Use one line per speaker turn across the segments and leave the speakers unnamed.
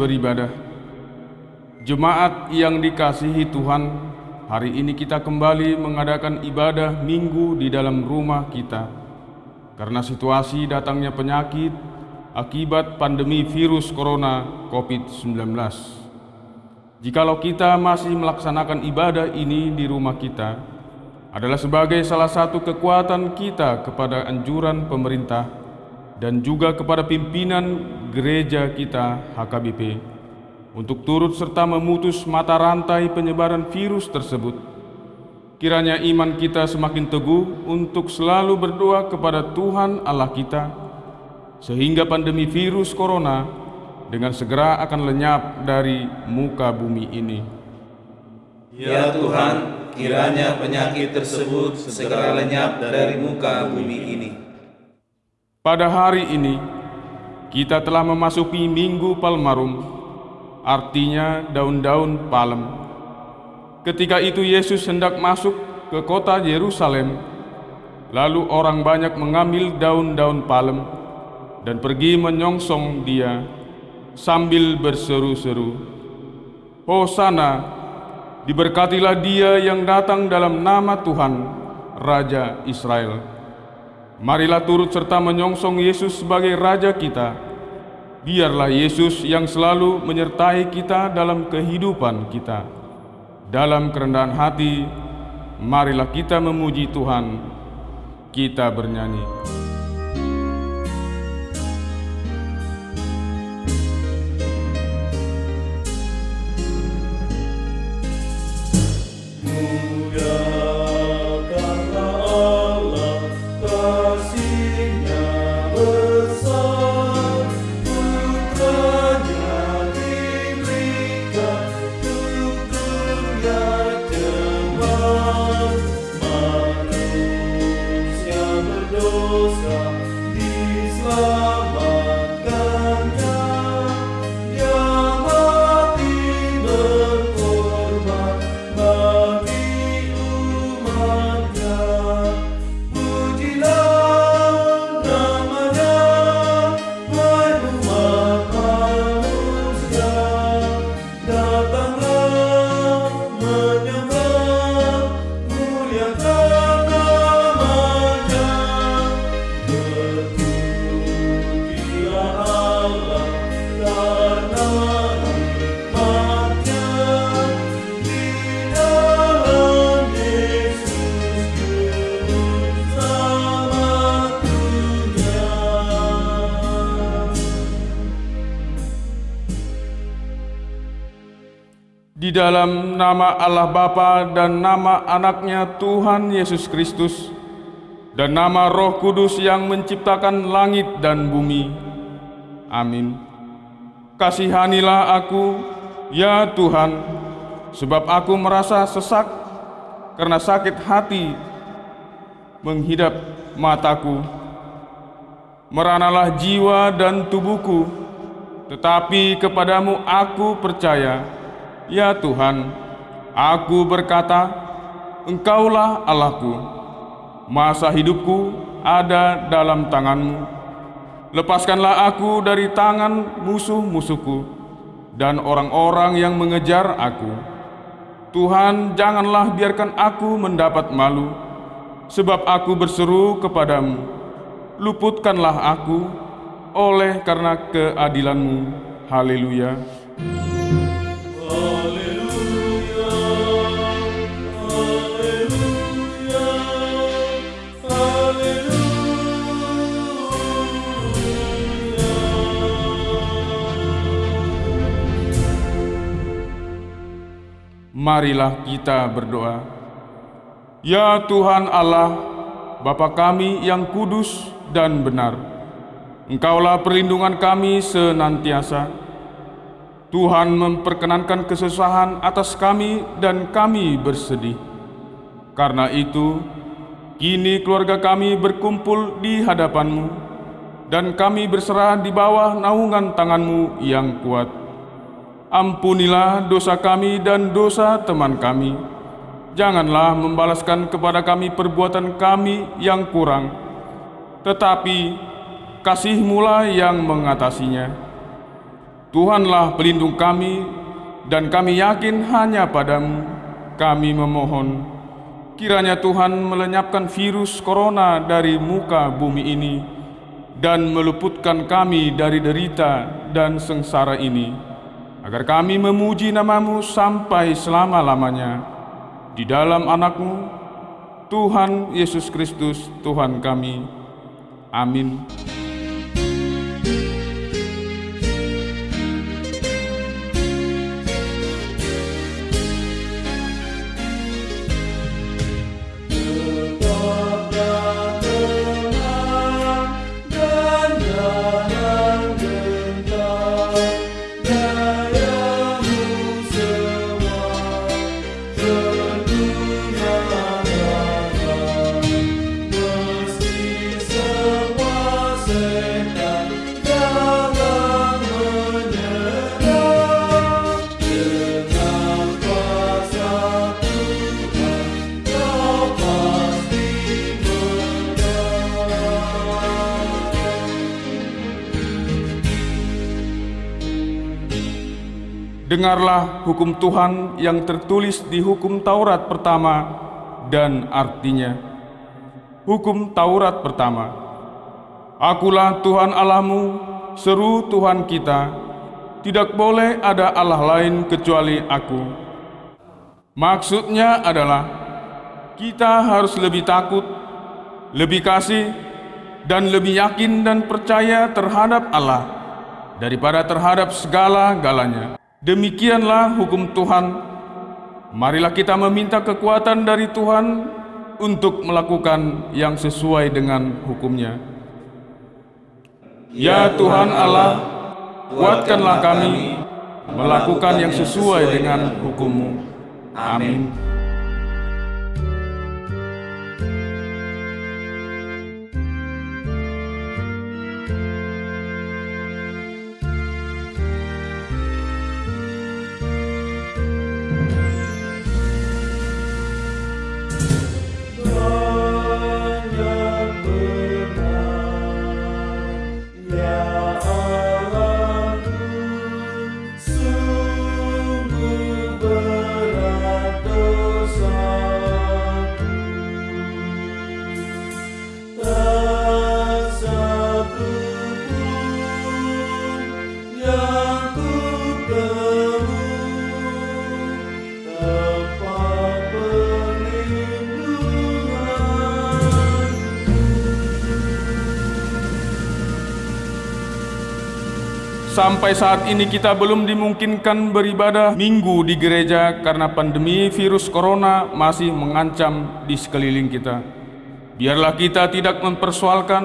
Beribadah. Jemaat yang dikasihi Tuhan Hari ini kita kembali mengadakan ibadah minggu di dalam rumah kita. Karena situasi datangnya penyakit Akibat pandemi virus corona COVID-19 Jikalau kita masih melaksanakan ibadah ini di rumah kita Adalah sebagai salah satu kekuatan kita kepada anjuran pemerintah dan juga kepada pimpinan gereja kita HKBP untuk turut serta memutus mata rantai penyebaran virus tersebut. Kiranya iman kita semakin teguh untuk selalu berdoa kepada Tuhan Allah kita sehingga pandemi virus corona dengan segera akan lenyap dari muka bumi ini.
Ya Tuhan, kiranya penyakit tersebut segera lenyap dari muka bumi ini.
Pada hari ini, kita telah memasuki Minggu Palmarum, artinya daun-daun palem. Ketika itu Yesus hendak masuk ke kota Yerusalem, lalu orang banyak mengambil daun-daun palem dan pergi menyongsong dia sambil berseru-seru, Hosana, diberkatilah dia yang datang dalam nama Tuhan, Raja Israel. Marilah turut serta menyongsong Yesus sebagai Raja kita. Biarlah Yesus yang selalu menyertai kita dalam kehidupan kita. Dalam kerendahan hati, marilah kita memuji Tuhan. Kita bernyanyi. Dalam nama Allah Bapa dan nama anaknya Tuhan Yesus Kristus dan nama Roh Kudus yang menciptakan langit dan bumi. Amin. Kasihanilah aku, ya Tuhan, sebab aku merasa sesak karena sakit hati menghidap mataku. Meranalah jiwa dan tubuhku, tetapi kepadamu aku percaya Ya Tuhan, aku berkata, Engkaulah Allahku. Masa hidupku ada dalam tanganmu. Lepaskanlah aku dari tangan musuh-musuhku dan orang-orang yang mengejar aku. Tuhan, janganlah biarkan aku mendapat malu, sebab aku berseru kepadamu. Luputkanlah aku oleh karena keadilanmu. Haleluya. Marilah kita berdoa. Ya Tuhan Allah, Bapa kami yang kudus dan benar, Engkaulah perlindungan kami senantiasa. Tuhan memperkenankan kesusahan atas kami dan kami bersedih. Karena itu, kini keluarga kami berkumpul di hadapanmu, dan kami berserah di bawah naungan tanganmu yang kuat. Ampunilah dosa kami dan dosa teman kami. Janganlah membalaskan kepada kami perbuatan kami yang kurang, tetapi kasih-Mulah yang mengatasinya. Tuhanlah pelindung kami, dan kami yakin hanya padamu. Kami memohon, kiranya Tuhan melenyapkan virus corona dari muka bumi ini dan meluputkan kami dari derita dan sengsara ini, agar kami memuji namamu sampai selama-lamanya. Di dalam anakmu, Tuhan Yesus Kristus, Tuhan kami. Amin. Dengarlah hukum Tuhan yang tertulis di hukum Taurat pertama dan artinya. Hukum Taurat pertama. Akulah Tuhan Allahmu, seru Tuhan kita. Tidak boleh ada Allah lain kecuali aku. Maksudnya adalah kita harus lebih takut, lebih kasih, dan lebih yakin dan percaya terhadap Allah daripada terhadap segala-galanya. Demikianlah hukum Tuhan. Marilah kita meminta kekuatan dari Tuhan untuk melakukan yang sesuai dengan hukumnya. Ya Tuhan Allah, kuatkanlah kami melakukan yang sesuai dengan hukummu. Amin. Sampai saat ini kita belum dimungkinkan beribadah minggu di gereja karena pandemi virus corona masih mengancam di sekeliling kita. Biarlah kita tidak mempersoalkan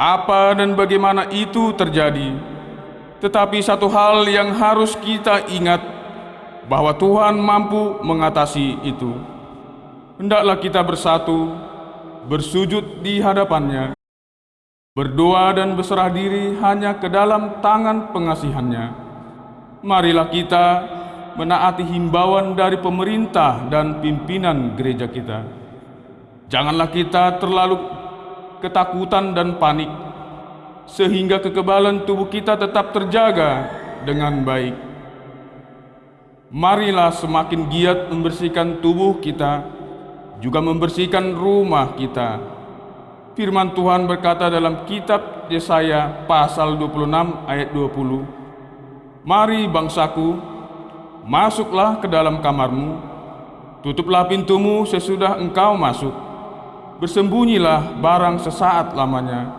apa dan bagaimana itu terjadi. Tetapi satu hal yang harus kita ingat bahwa Tuhan mampu mengatasi itu. Hendaklah kita bersatu, bersujud di hadapannya, Berdoa dan berserah diri hanya ke dalam tangan pengasihannya. Marilah kita menaati himbauan dari pemerintah dan pimpinan gereja kita. Janganlah kita terlalu ketakutan dan panik, sehingga kekebalan tubuh kita tetap terjaga dengan baik. Marilah semakin giat membersihkan tubuh kita, juga membersihkan rumah kita, Firman Tuhan berkata dalam kitab Yesaya pasal 26 ayat 20, Mari bangsaku, masuklah ke dalam kamarmu, tutuplah pintumu sesudah engkau masuk, bersembunyilah barang sesaat lamanya,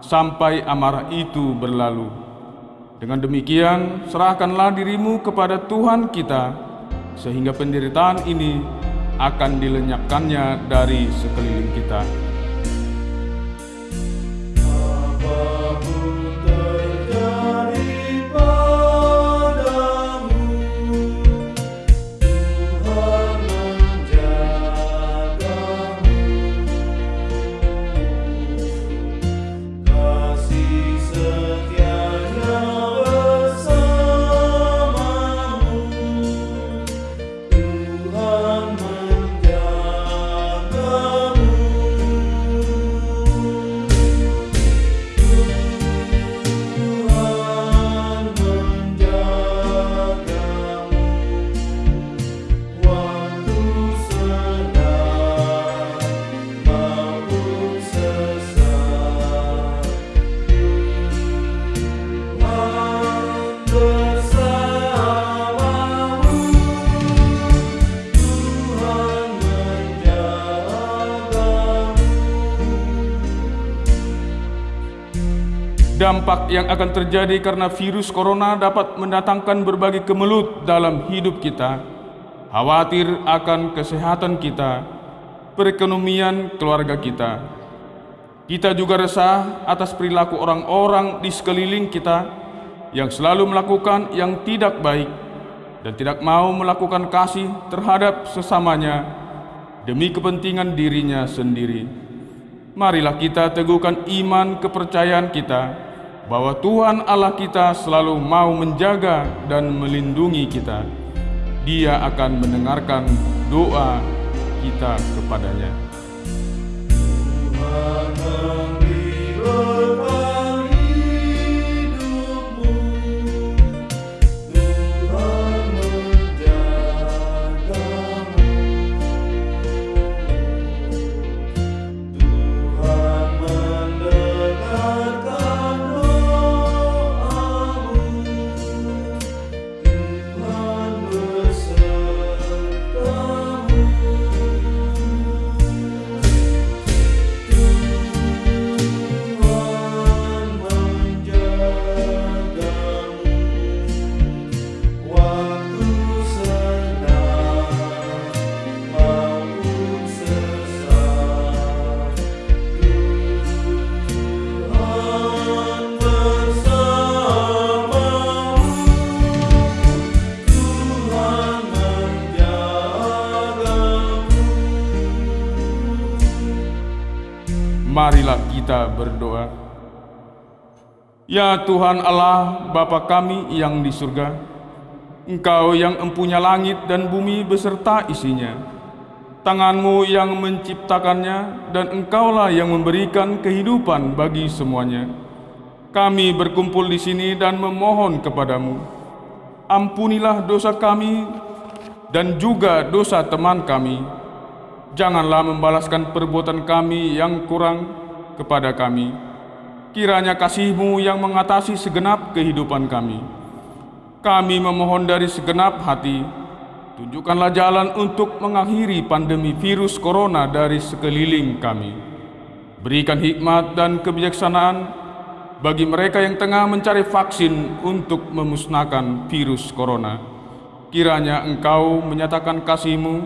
sampai amarah itu berlalu. Dengan demikian, serahkanlah dirimu kepada Tuhan kita, sehingga penderitaan ini akan dilenyapkannya dari sekeliling kita. Dampak yang akan terjadi karena virus corona dapat mendatangkan berbagai kemelut dalam hidup kita. Khawatir akan kesehatan kita, perekonomian keluarga kita. Kita juga resah atas perilaku orang-orang di sekeliling kita yang selalu melakukan yang tidak baik dan tidak mau melakukan kasih terhadap sesamanya demi kepentingan dirinya sendiri. Marilah kita teguhkan iman kepercayaan kita bahwa Tuhan Allah kita selalu mau menjaga dan melindungi kita. Dia akan mendengarkan doa kita kepadanya. Kita berdoa. Ya Tuhan Allah, Bapa kami yang di surga, Engkau yang empunya langit dan bumi beserta isinya, tanganmu yang menciptakannya, dan Engkaulah yang memberikan kehidupan bagi semuanya. Kami berkumpul di sini dan memohon kepadamu, ampunilah dosa kami dan juga dosa teman kami, Janganlah membalaskan perbuatan kami yang kurang kepada kami. Kiranya kasih-Mu yang mengatasi segenap kehidupan kami. Kami memohon dari segenap hati, tunjukkanlah jalan untuk mengakhiri pandemi virus corona dari sekeliling kami. Berikan hikmat dan kebijaksanaan bagi mereka yang tengah mencari vaksin untuk memusnahkan virus corona. Kiranya Engkau menyatakan kasih-Mu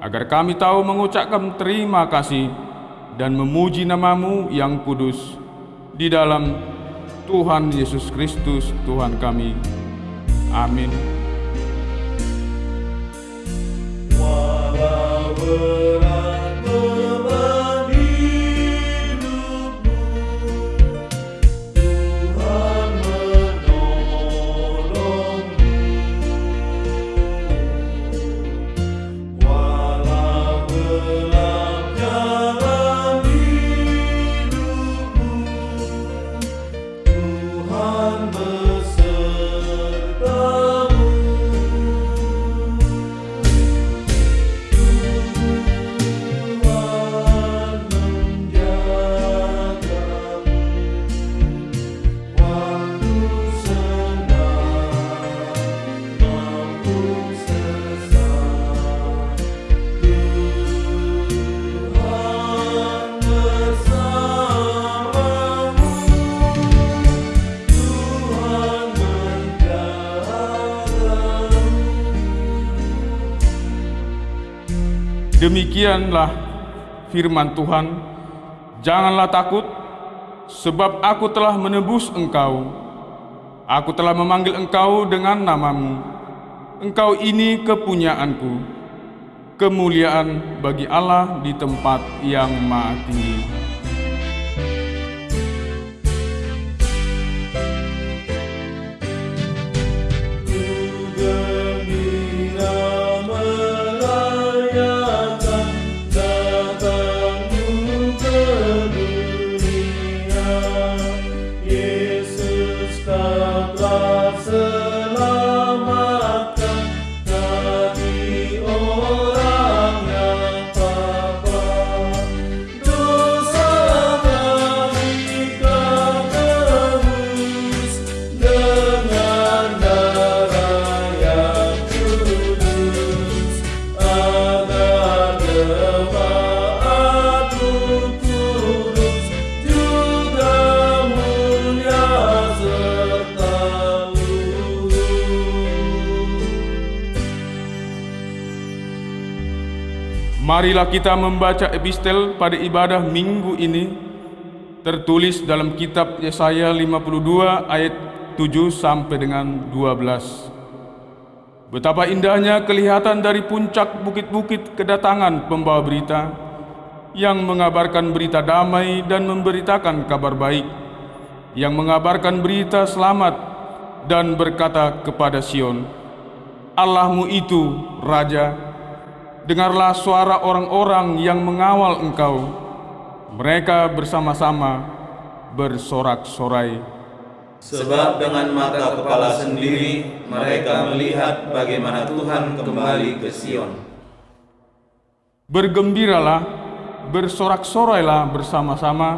agar kami tahu mengucapkan terima kasih dan memuji namamu yang kudus di dalam Tuhan Yesus Kristus Tuhan kami. Amin.
Walau
Demikianlah firman Tuhan, janganlah takut, sebab aku telah menebus engkau. Aku telah memanggil engkau dengan namamu. Engkau ini kepunyaanku, kemuliaan bagi Allah di tempat yang maha tinggi. Marilah kita membaca epistel pada ibadah minggu ini tertulis dalam kitab Yesaya 52 ayat 7 sampai dengan 12. Betapa indahnya kelihatan dari puncak bukit-bukit kedatangan pembawa berita yang mengabarkan berita damai dan memberitakan kabar baik, yang mengabarkan berita selamat dan berkata kepada Sion, Allahmu itu Raja, dengarlah suara orang-orang yang mengawal engkau. Mereka bersama-sama bersorak-sorai.
Sebab dengan mata kepala sendiri mereka melihat bagaimana Tuhan kembali ke Sion.
Bergembiralah, bersorak-sorailah bersama-sama,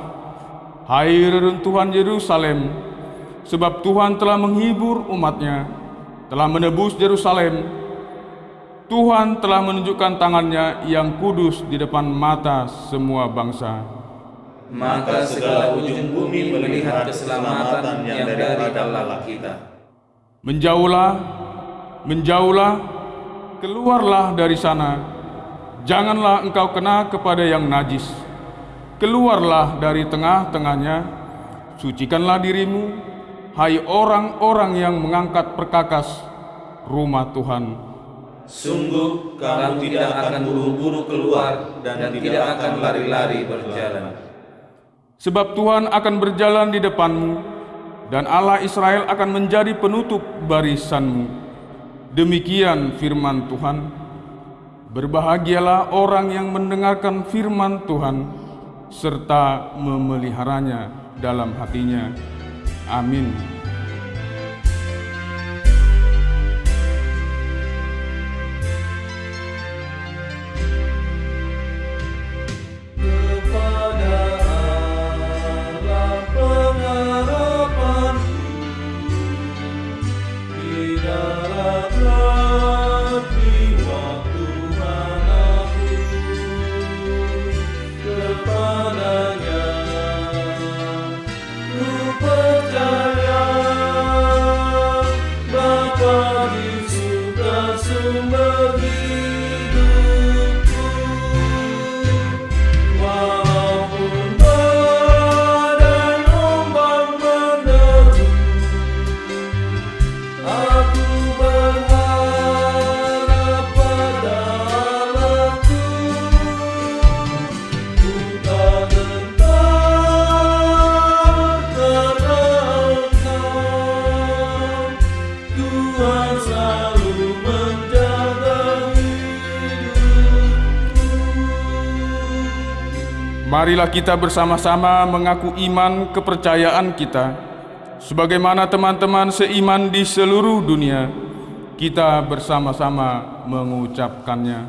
hai reruntuhan Yerusalem, sebab Tuhan telah menghibur umatnya, telah menebus Yerusalem, Tuhan telah menunjukkan tangannya yang kudus di depan mata semua bangsa.
Maka segala ujung bumi melihat keselamatan yang dari Allah kita.
Menjauhlah, menjauhlah, keluarlah dari sana. Janganlah engkau kena kepada yang najis. Keluarlah dari tengah-tengahnya, sucikanlah dirimu, hai orang-orang yang mengangkat perkakas rumah Tuhan.
Sungguh kamu tidak akan buru-buru keluar dan tidak akan lari-lari berjalan.
Sebab Tuhan akan berjalan di depanmu, dan Allah Israel akan menjadi penutup barisanmu. Demikian firman Tuhan. Berbahagialah orang yang mendengarkan firman Tuhan, serta memeliharanya dalam hatinya. Amin. Kita bersama-sama mengaku iman kepercayaan kita, sebagaimana teman-teman seiman di seluruh dunia. Kita bersama-sama mengucapkannya.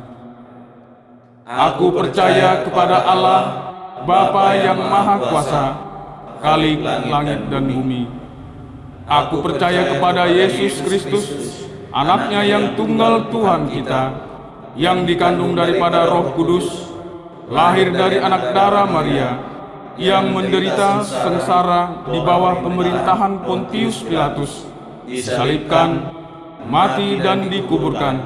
Aku percaya kepada Allah, Bapa yang Maha Kuasa, Khalik langit dan bumi. Aku percaya kepada Yesus Kristus, anaknya yang tunggal Tuhan kita, yang dikandung daripada roh kudus, lahir dari anak darah Maria, yang menderita sengsara di bawah pemerintahan Pontius Pilatus, disalibkan, mati dan dikuburkan,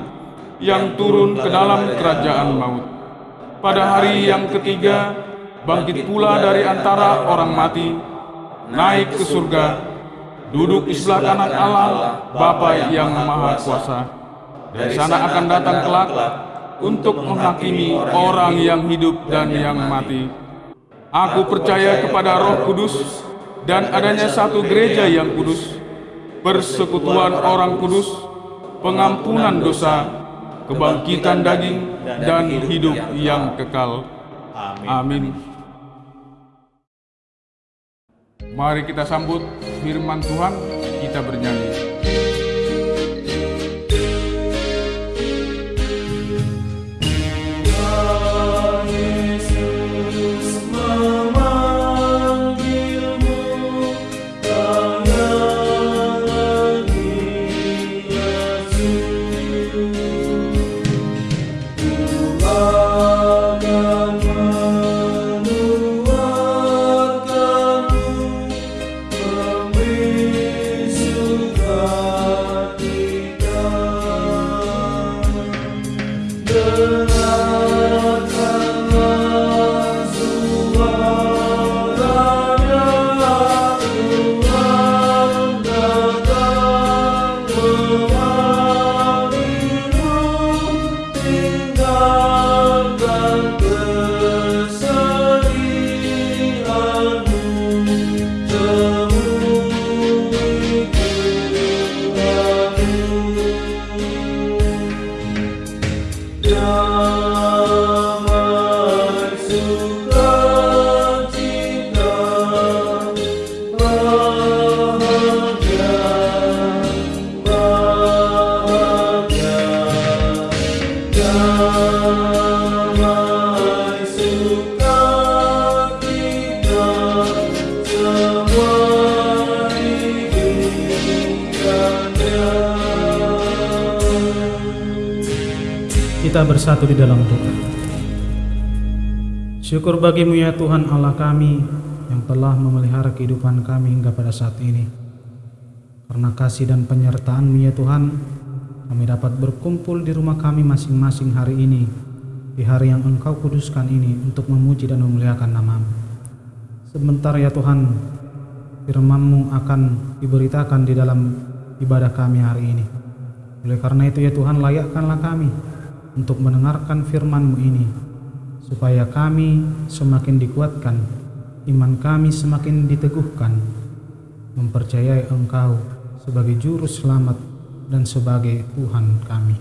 yang turun ke dalam kerajaan maut. Pada hari yang ketiga, bangkit pula dari antara orang mati, naik ke surga, duduk di sebelah kanan Allah, Bapa yang Maha Kuasa. Dari sana akan datang kelak untuk menghakimi orang yang hidup dan yang mati. Aku percaya kepada Roh Kudus dan adanya satu gereja yang kudus, persekutuan orang kudus, pengampunan dosa, kebangkitan daging, dan hidup yang kekal. Amin. Mari kita sambut firman Tuhan, kita bernyanyi.
Bersatu di dalam doa. Syukur bagimu ya Tuhan Allah kami yang telah memelihara kehidupan kami hingga pada saat ini. Karena kasih dan penyertaan-Mu ya Tuhan, kami dapat berkumpul di rumah kami masing-masing hari ini, di hari yang Engkau kuduskan ini untuk memuji dan memuliakan namamu. Sebentar ya Tuhan, firman-Mu akan diberitakan di dalam ibadah kami hari ini. Oleh karena itu ya Tuhan, layakkanlah kami untuk mendengarkan firman-Mu ini, supaya kami semakin dikuatkan, iman kami semakin diteguhkan, mempercayai Engkau sebagai juru selamat dan sebagai Tuhan kami.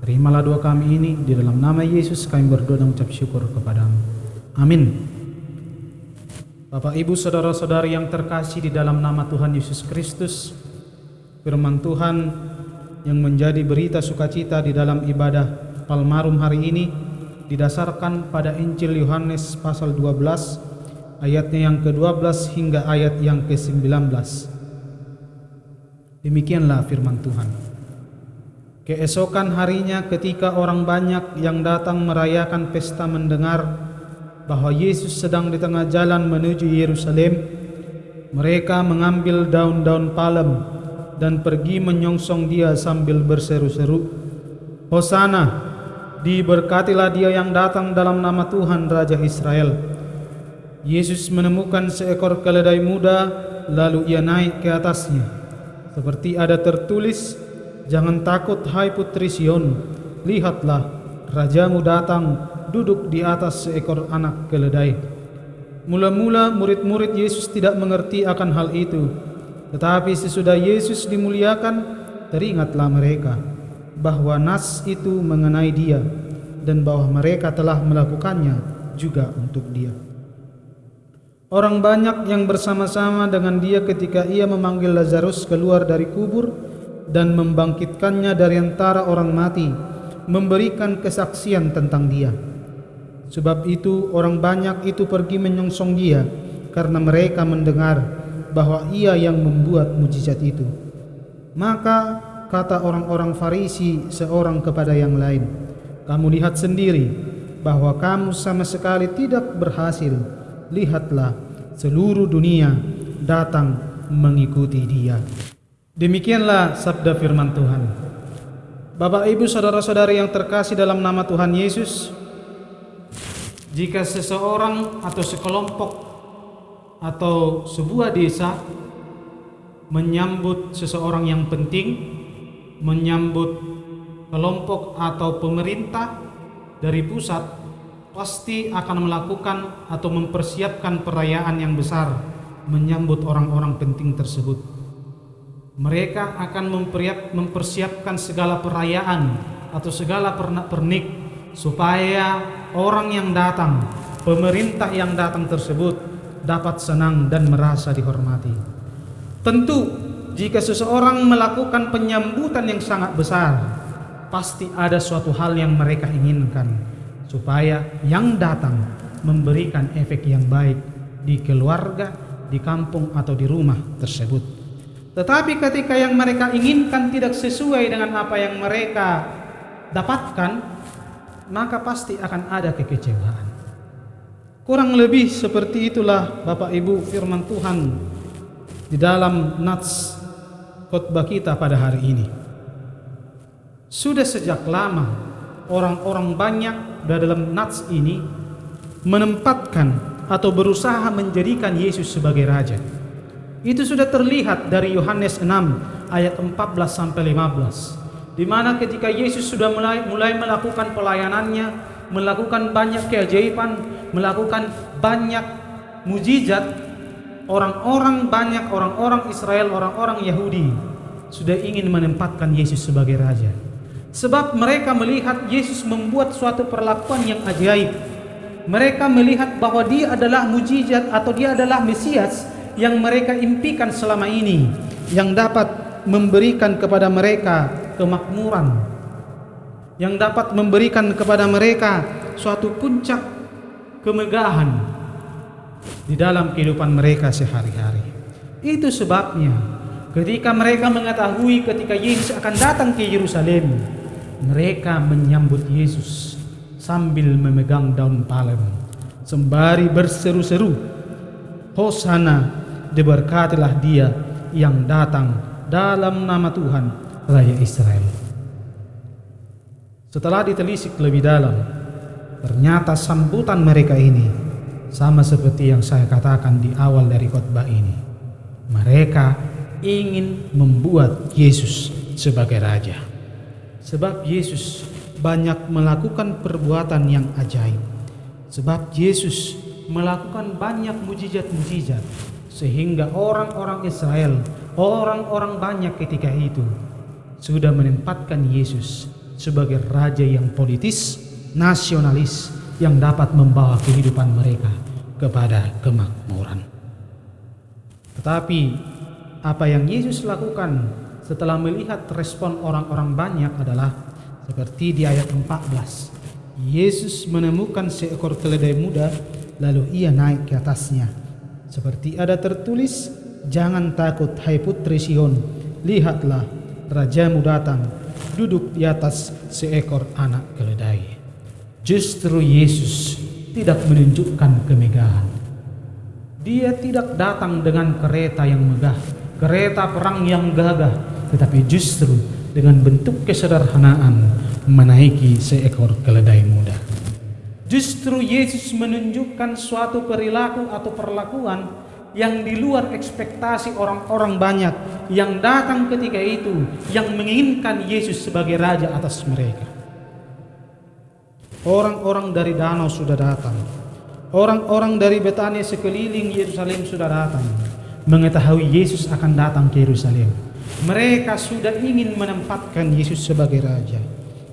Terimalah doa kami ini di dalam nama Yesus kami berdoa dan ucap syukur kepadamu. Amin. Bapak Ibu Saudara-saudari yang terkasih di dalam nama Tuhan Yesus Kristus, firman Tuhan yang menjadi berita sukacita di dalam ibadah Palmarum hari ini didasarkan pada Injil Yohanes pasal 12 ayatnya yang ke-12 hingga ayat yang ke-19. Demikianlah firman Tuhan. Keesokan harinya ketika orang banyak yang datang merayakan pesta mendengar bahwa Yesus sedang di tengah jalan menuju Yerusalem, mereka mengambil daun-daun palem dan pergi menyongsong dia sambil berseru-seru, Hosana, diberkatilah dia yang datang dalam nama Tuhan Raja Israel. Yesus menemukan seekor keledai muda, lalu ia naik ke atasnya. Seperti ada tertulis, Jangan takut hai putri Sion, lihatlah rajamu datang duduk di atas seekor anak keledai. Mula-mula murid-murid Yesus tidak mengerti akan hal itu. Tetapi sesudah Yesus dimuliakan, teringatlah mereka bahwa nas itu mengenai dia dan bahwa mereka telah melakukannya juga untuk dia. Orang banyak yang bersama-sama dengan dia ketika ia memanggil Lazarus keluar dari kubur dan membangkitkannya dari antara orang mati, memberikan kesaksian tentang dia. Sebab itu orang banyak itu pergi menyongsong dia karena mereka mendengar bahwa ia yang membuat mujizat itu. Maka kata orang-orang Farisi seorang kepada yang lain, "Kamu lihat sendiri bahwa kamu sama sekali tidak berhasil. Lihatlah, seluruh dunia datang mengikuti dia." Demikianlah sabda firman Tuhan. Bapak, ibu, saudara-saudari yang terkasih dalam nama Tuhan Yesus, jika seseorang atau sekelompok atau sebuah desa menyambut seseorang yang penting, menyambut kelompok atau pemerintah dari pusat, pasti akan melakukan atau mempersiapkan perayaan yang besar menyambut orang-orang penting tersebut mereka akan mempersiapkan segala perayaan atau segala pernik supaya orang yang datang, pemerintah yang datang tersebut dapat senang dan merasa dihormati. Tentu jika seseorang melakukan penyambutan yang sangat besar, pasti ada suatu hal yang mereka inginkan supaya yang datang memberikan efek yang baik di keluarga, di kampung atau di rumah tersebut. Tetapi ketika yang mereka inginkan tidak sesuai dengan apa yang mereka dapatkan, maka pasti akan ada kekecewaan. Kurang lebih seperti itulah Bapak Ibu firman Tuhan di dalam nats khotbah kita pada hari ini. Sudah sejak lama orang-orang banyak dalam nats ini menempatkan atau berusaha menjadikan Yesus sebagai raja. Itu sudah terlihat dari Yohanes 6 ayat 14 sampai 15. Di mana ketika Yesus sudah mulai mulai melakukan pelayanannya, melakukan banyak keajaiban, melakukan banyak mujizat, orang-orang banyak orang-orang Israel, orang-orang Yahudi sudah ingin menempatkan Yesus sebagai raja. Sebab mereka melihat Yesus membuat suatu perlakuan yang ajaib. Mereka melihat bahwa dia adalah mujizat atau dia adalah Mesias yang mereka impikan selama ini yang dapat memberikan kepada mereka kemakmuran yang dapat memberikan kepada mereka suatu puncak kemegahan di dalam kehidupan mereka sehari-hari. Itu sebabnya ketika mereka mengetahui ketika Yesus akan datang ke Yerusalem, mereka menyambut Yesus sambil memegang daun palem sembari berseru-seru Hosana diberkatilah dia yang datang dalam nama Tuhan Raya Israel setelah ditelisik lebih dalam ternyata sambutan mereka ini sama seperti yang saya katakan di awal dari khotbah ini. Mereka ingin membuat Yesus sebagai raja. Sebab Yesus banyak melakukan perbuatan yang ajaib. Sebab Yesus melakukan banyak mujizat-mujizat sehingga orang-orang Israel, orang-orang banyak ketika itu sudah menempatkan Yesus sebagai raja yang politis, nasionalis yang dapat membawa kehidupan mereka kepada kemakmuran. Tetapi apa yang Yesus lakukan setelah melihat respon orang-orang banyak adalah seperti di ayat 14 Yesus menemukan seekor keledai muda, lalu ia naik ke atasnya. Seperti ada tertulis, Jangan takut hai putri Sion, lihatlah rajamu datang, duduk di atas seekor anak keledai. Justru Yesus tidak menunjukkan kemegahan. Dia tidak datang dengan kereta yang megah, kereta perang yang gagah, tetapi justru dengan bentuk kesederhanaan menaiki seekor keledai muda. Justru Yesus menunjukkan suatu perilaku atau perlakuan yang di luar ekspektasi orang-orang banyak yang datang ketika itu yang menginginkan Yesus sebagai raja atas mereka. Orang-orang dari danau sudah datang. Orang-orang dari Betania sekeliling Yerusalem sudah datang mengetahui Yesus akan datang ke Yerusalem. Mereka sudah ingin menempatkan Yesus sebagai raja.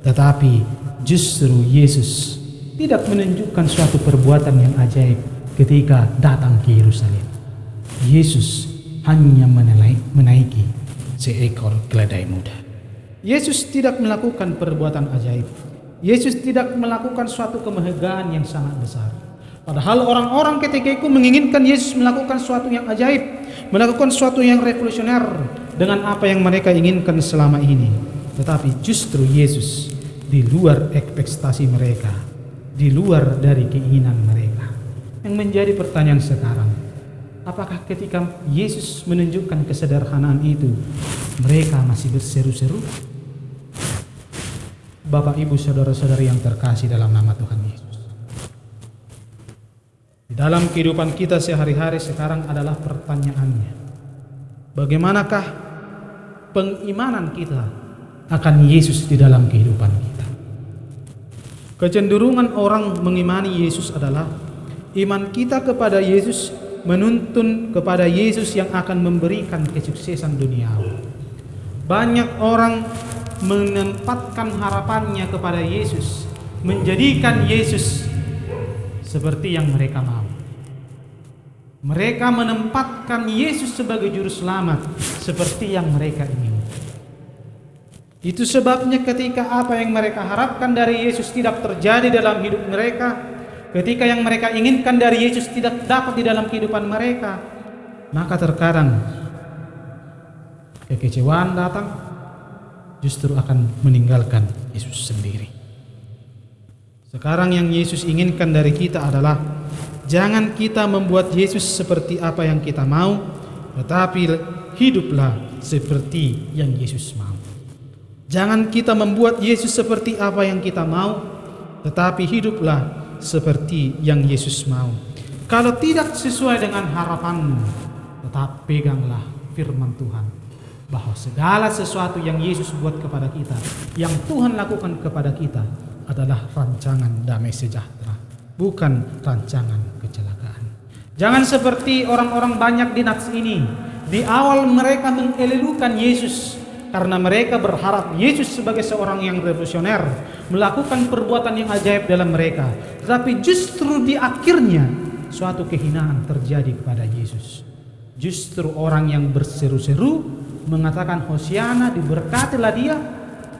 Tetapi justru Yesus tidak menunjukkan suatu perbuatan yang ajaib ketika datang ke Yerusalem. Yesus hanya menaiki seekor keledai muda. Yesus tidak melakukan perbuatan ajaib. Yesus tidak melakukan suatu kemegahan yang sangat besar. Padahal orang-orang ketika itu menginginkan Yesus melakukan suatu yang ajaib, melakukan suatu yang revolusioner dengan apa yang mereka inginkan selama ini. Tetapi justru Yesus di luar ekspektasi mereka, di luar dari keinginan mereka. Yang menjadi pertanyaan sekarang, apakah ketika Yesus menunjukkan kesederhanaan itu, mereka masih berseru-seru? Bapak, Ibu, saudara-saudari yang terkasih dalam nama Tuhan Yesus. Di dalam kehidupan kita sehari-hari sekarang adalah pertanyaannya. Bagaimanakah pengimanan kita akan Yesus di dalam kehidupan kita? Kecenderungan orang mengimani Yesus adalah iman kita kepada Yesus menuntun kepada Yesus yang akan memberikan kesuksesan duniawi. Banyak orang menempatkan harapannya kepada Yesus, menjadikan Yesus seperti yang mereka mau. Mereka menempatkan Yesus sebagai juru selamat seperti yang mereka ingin. Itu sebabnya ketika apa yang mereka harapkan dari Yesus tidak terjadi dalam hidup mereka, ketika yang mereka inginkan dari Yesus tidak dapat di dalam kehidupan mereka, maka terkadang kekecewaan datang, justru akan meninggalkan Yesus sendiri. Sekarang yang Yesus inginkan dari kita adalah jangan kita membuat Yesus seperti apa yang kita mau, tetapi hiduplah seperti yang Yesus mau. Jangan kita membuat Yesus seperti apa yang kita mau, tetapi hiduplah seperti yang Yesus mau. Kalau tidak sesuai dengan harapanmu, tetap peganglah firman Tuhan bahwa segala sesuatu yang Yesus buat kepada kita, yang Tuhan lakukan kepada kita adalah rancangan damai sejahtera, bukan rancangan kecelakaan. Jangan seperti orang-orang banyak di nats ini. Di awal mereka mengelelukan Yesus karena mereka berharap Yesus sebagai seorang yang revolusioner melakukan perbuatan yang ajaib dalam mereka. Tetapi justru di akhirnya suatu kehinaan terjadi kepada Yesus. Justru orang yang berseru-seru mengatakan Hosiana diberkatilah dia.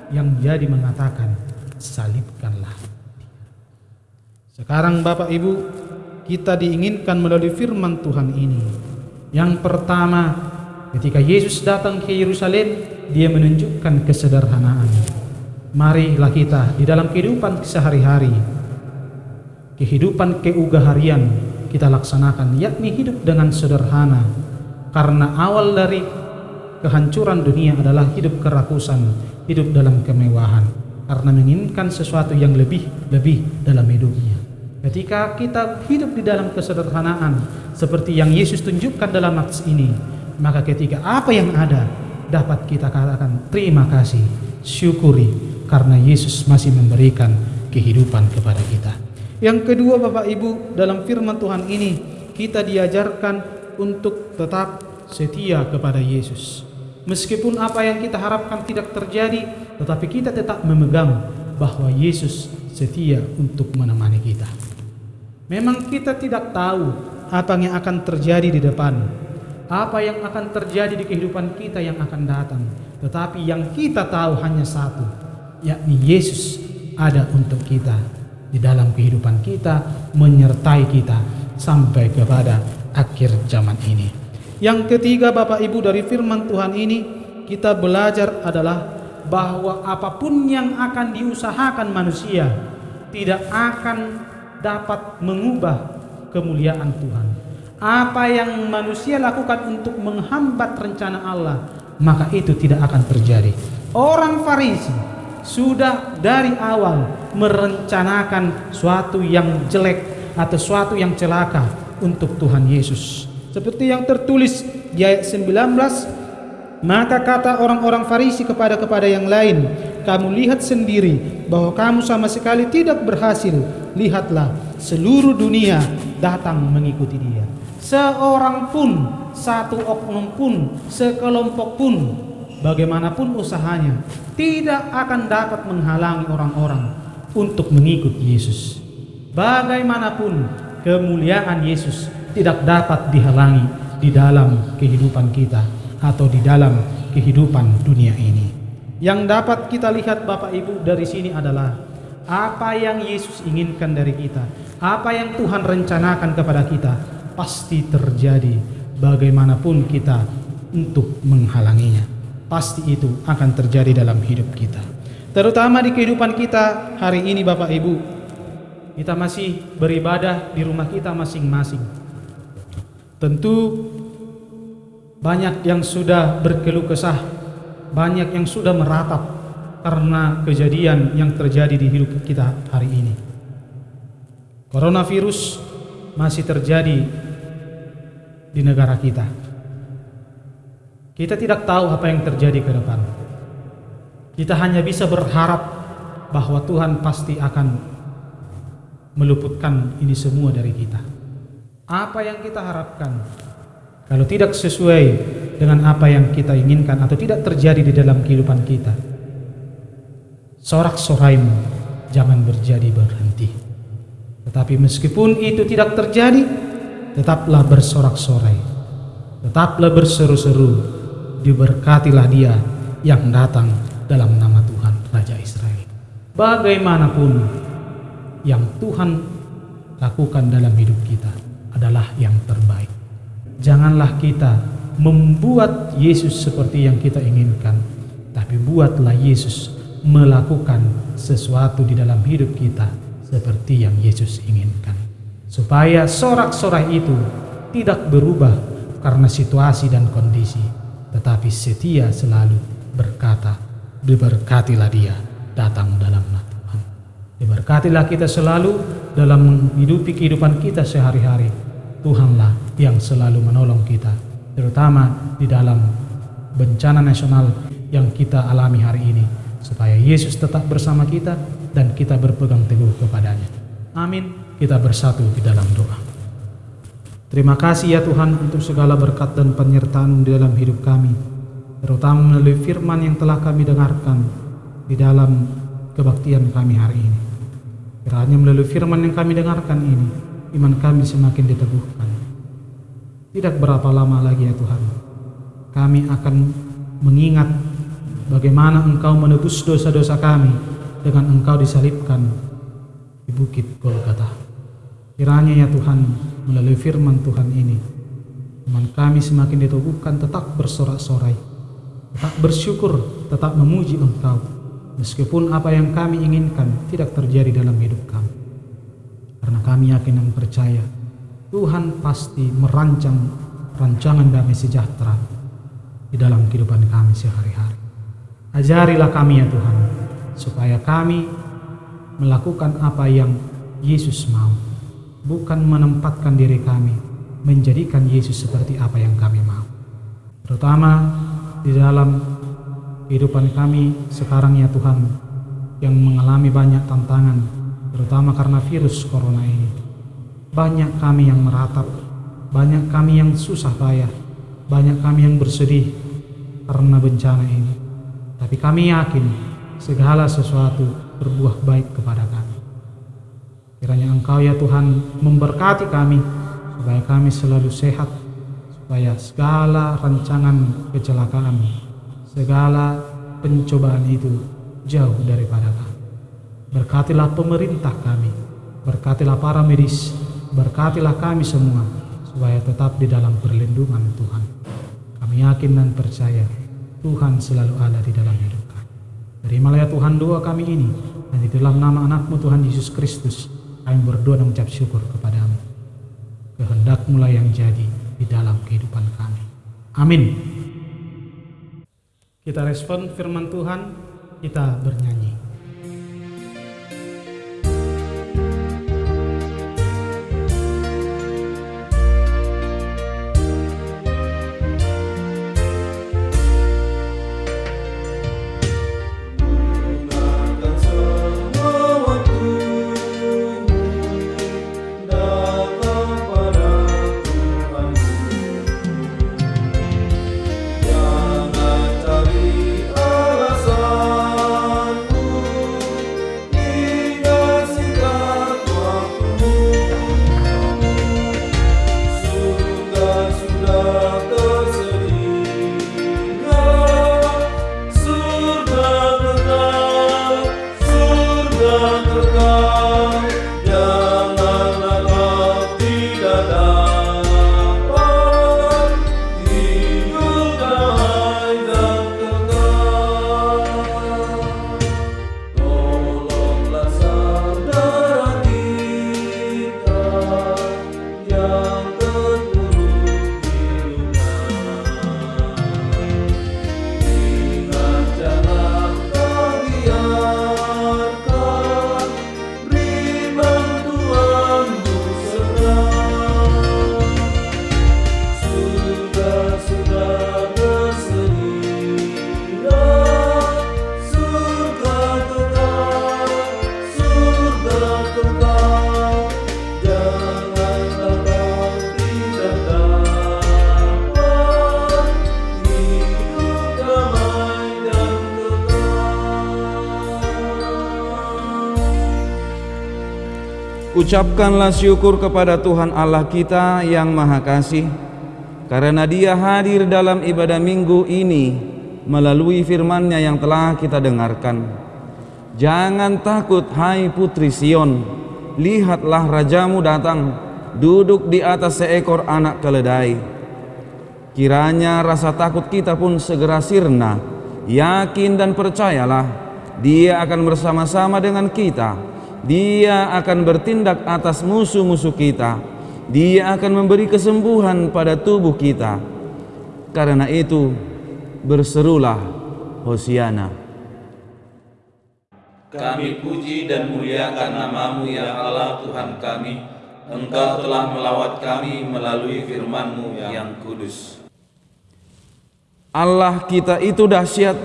Yang jadi mengatakan salibkanlah sekarang Bapak Ibu kita diinginkan melalui firman Tuhan ini. Yang pertama ketika Yesus datang ke Yerusalem dia menunjukkan kesederhanaan. Marilah kita di dalam kehidupan sehari-hari, kehidupan keugaharian kita laksanakan, yakni hidup dengan sederhana. Karena awal dari kehancuran dunia adalah hidup kerakusan, hidup dalam kemewahan, karena menginginkan sesuatu yang lebih-lebih dalam hidupnya. Ketika kita hidup di dalam kesederhanaan, seperti yang Yesus tunjukkan dalam nats ini, maka ketika apa yang ada dapat kita katakan terima kasih, syukuri karena Yesus masih memberikan kehidupan kepada kita. Yang kedua Bapak Ibu, dalam firman Tuhan ini kita diajarkan untuk tetap setia kepada Yesus. Meskipun apa yang kita harapkan tidak terjadi, tetapi kita tetap memegang bahwa Yesus setia untuk menemani kita. Memang kita tidak tahu apa yang akan terjadi di depan, apa yang akan terjadi di kehidupan kita yang akan datang. Tetapi yang kita tahu hanya satu, yakni Yesus ada untuk kita di dalam kehidupan kita, menyertai kita sampai kepada akhir zaman ini. Yang ketiga Bapak Ibu dari firman Tuhan ini kita belajar adalah bahwa apa pun yang akan diusahakan manusia tidak akan dapat mengubah kemuliaan Tuhan. Apa yang manusia lakukan untuk menghambat rencana Allah, maka itu tidak akan terjadi. Orang Farisi sudah dari awal merencanakan suatu yang jelek atau suatu yang celaka untuk Tuhan Yesus. Seperti yang tertulis di ayat 19, maka kata orang-orang Farisi kepada kepada yang lain, kamu lihat sendiri bahwa kamu sama sekali tidak berhasil. Lihatlah, seluruh dunia datang mengikuti dia. Seorang pun, satu oknum pun, sekelompok pun, bagaimanapun usahanya, tidak akan dapat menghalangi orang-orang untuk mengikut Yesus. Bagaimanapun kemuliaan Yesus tidak dapat dihalangi di dalam kehidupan kita atau di dalam kehidupan dunia ini. Yang dapat kita lihat Bapak Ibu dari sini adalah apa yang Yesus inginkan dari kita, apa yang Tuhan rencanakan kepada kita pasti terjadi bagaimanapun kita untuk menghalanginya. Pasti itu akan terjadi dalam hidup kita. Terutama di kehidupan kita hari ini Bapak Ibu. Kita masih beribadah di rumah kita masing-masing. Tentu banyak yang sudah berkeluh kesah, banyak yang sudah meratap karena kejadian yang terjadi di hidup kita hari ini. Coronavirus masih terjadi di negara kita. Kita tidak tahu apa yang terjadi ke depan. Kita hanya bisa berharap bahwa Tuhan pasti akan meluputkan ini semua dari kita. Apa yang kita harapkan kalau tidak sesuai dengan apa yang kita inginkan atau tidak terjadi di dalam kehidupan kita. Sorak-soraimu jangan berjadi berhenti. Tetapi meskipun itu tidak terjadi, tetaplah bersorak-sorai. Tetaplah berseru-seru. Diberkatilah dia yang datang dalam nama Tuhan Raja Israel. Bagaimanapun yang Tuhan lakukan dalam hidup kita adalah yang terbaik. Janganlah kita membuat Yesus seperti yang kita inginkan, tapi buatlah Yesus melakukan sesuatu di dalam hidup kita seperti yang Yesus inginkan. Supaya sorak-sorai itu tidak berubah karena situasi dan kondisi, tetapi setia selalu berkata, diberkatilah dia datang dalam nama Tuhan. Diberkatilah kita selalu dalam menghidupi kehidupan kita sehari-hari. Tuhanlah yang selalu menolong kita, terutama di dalam bencana nasional yang kita alami hari ini, supaya Yesus tetap bersama kita dan kita berpegang teguh kepadanya. Amin. Kita bersatu di dalam doa. Terima kasih ya Tuhan untuk segala berkat dan penyertaan di dalam hidup kami, terutama melalui firman yang telah kami dengarkan di dalam kebaktian kami hari ini. Kiranya melalui firman yang kami dengarkan ini, iman kami semakin diteguhkan. Tidak berapa lama lagi ya Tuhan, kami akan mengingat bagaimana Engkau menebus dosa-dosa kami dengan Engkau disalibkan di bukit Golgata. Kiranya ya Tuhan, melalui firman Tuhan ini, iman kami semakin diteguhkan tetap bersorak-sorai, tetap bersyukur, tetap memuji Engkau, meskipun apa yang kami inginkan tidak terjadi dalam hidup kami. Karena kami yakin dan percaya Tuhan pasti merancang rancangan damai sejahtera di dalam kehidupan kami sehari-hari. Ajarilah kami ya Tuhan, supaya kami melakukan apa yang Yesus mau, bukan menempatkan diri kami menjadikan Yesus seperti apa yang kami mau. Terutama di dalam kehidupan kami sekarang ya Tuhan, yang mengalami banyak tantangan, terutama karena virus corona ini. Banyak kami yang meratap, banyak kami yang susah payah, banyak kami yang bersedih karena bencana ini. Tapi kami yakin segala sesuatu berbuah baik kepada kami. Kiranya Engkau ya Tuhan memberkati kami supaya kami selalu sehat, supaya segala rancangan kecelakaan, segala pencobaan itu jauh daripada kami. Berkatilah pemerintah kami, berkatilah para medis, Berkatilah kami semua supaya tetap di dalam perlindungan Tuhan. Kami yakin dan percaya Tuhan selalu ada di dalam hidup kami. Terimalah ya Tuhan doa kami ini dan di dalam nama anakmu Tuhan Yesus Kristus kami berdoa dan mengucap syukur kepadamu. Kehendakmu lah yang jadi di dalam kehidupan kami. Amin. Kita respon firman Tuhan, kita bernyanyi.
Ucapkanlah syukur kepada Tuhan Allah kita yang Maha Kasih karena Dia hadir dalam ibadah minggu ini melalui firman-Nya yang telah kita dengarkan. Jangan takut hai putri Sion, lihatlah rajamu datang duduk di atas seekor anak keledai. Kiranya rasa takut kita pun segera sirna, yakin dan percayalah Dia akan bersama-sama dengan kita dia akan bertindak atas musuh-musuh kita. Dia akan memberi kesembuhan pada tubuh kita. Karena itu, berserulah Hosiana.
Kami puji dan muliakan namamu ya Allah Tuhan kami. Engkau telah melawat kami melalui firman-Mu yang kudus.
Allah kita itu dahsyat.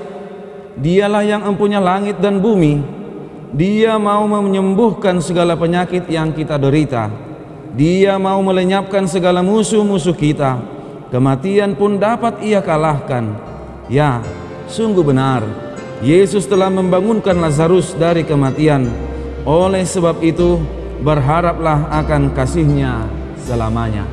Dialah yang empunya langit dan bumi dia mau menyembuhkan segala penyakit yang kita derita. Dia mau melenyapkan segala musuh-musuh kita. Kematian pun dapat ia kalahkan. Ya, sungguh benar. Yesus telah membangunkan Lazarus dari kematian. Oleh sebab itu, berharaplah akan kasihnya selamanya.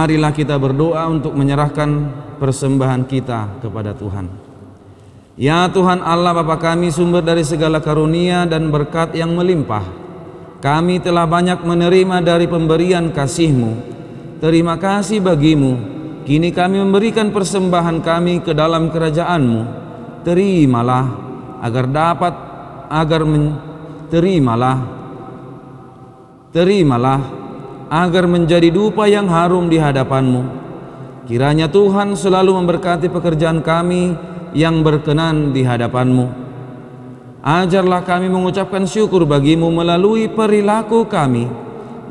Marilah kita berdoa untuk menyerahkan persembahan kita kepada Tuhan. Ya Tuhan Allah Bapa kami sumber dari segala karunia dan berkat yang melimpah. Kami telah banyak menerima dari pemberian kasih-Mu. Terima kasih bagimu. Kini kami memberikan persembahan kami ke dalam kerajaan-Mu. Terimalah agar dapat agar men, terimalah terimalah agar menjadi dupa yang harum di hadapanmu. Kiranya Tuhan selalu memberkati pekerjaan kami yang berkenan di hadapanmu. Ajarlah kami mengucapkan syukur bagimu melalui perilaku kami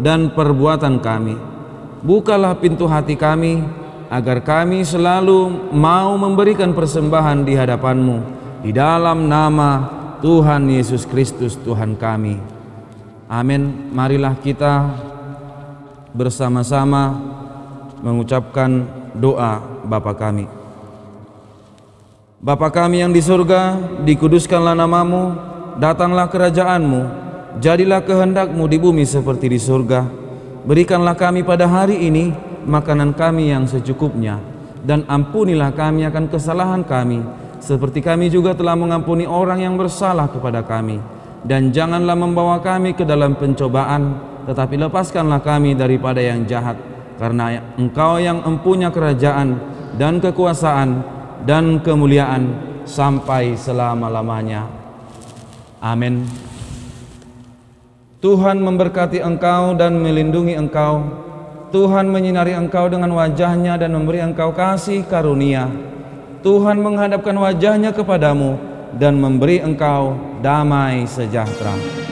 dan perbuatan kami. Bukalah pintu hati kami agar kami selalu mau memberikan persembahan di hadapanmu di dalam nama Tuhan Yesus Kristus Tuhan kami. Amin. Marilah kita bersama-sama mengucapkan doa Bapa kami. Bapa kami yang di surga, dikuduskanlah namamu, datanglah kerajaanmu, jadilah kehendakmu di bumi seperti di surga. Berikanlah kami pada hari ini makanan kami yang secukupnya, dan ampunilah kami akan kesalahan kami, seperti kami juga telah mengampuni orang yang bersalah kepada kami. Dan janganlah membawa kami ke dalam pencobaan, tetapi lepaskanlah kami daripada yang jahat, karena engkau yang empunya kerajaan dan kekuasaan dan kemuliaan sampai selama-lamanya. Amin. Tuhan memberkati engkau dan melindungi engkau. Tuhan menyinari engkau dengan wajahnya dan memberi engkau kasih karunia. Tuhan menghadapkan wajahnya kepadamu dan memberi engkau damai sejahtera.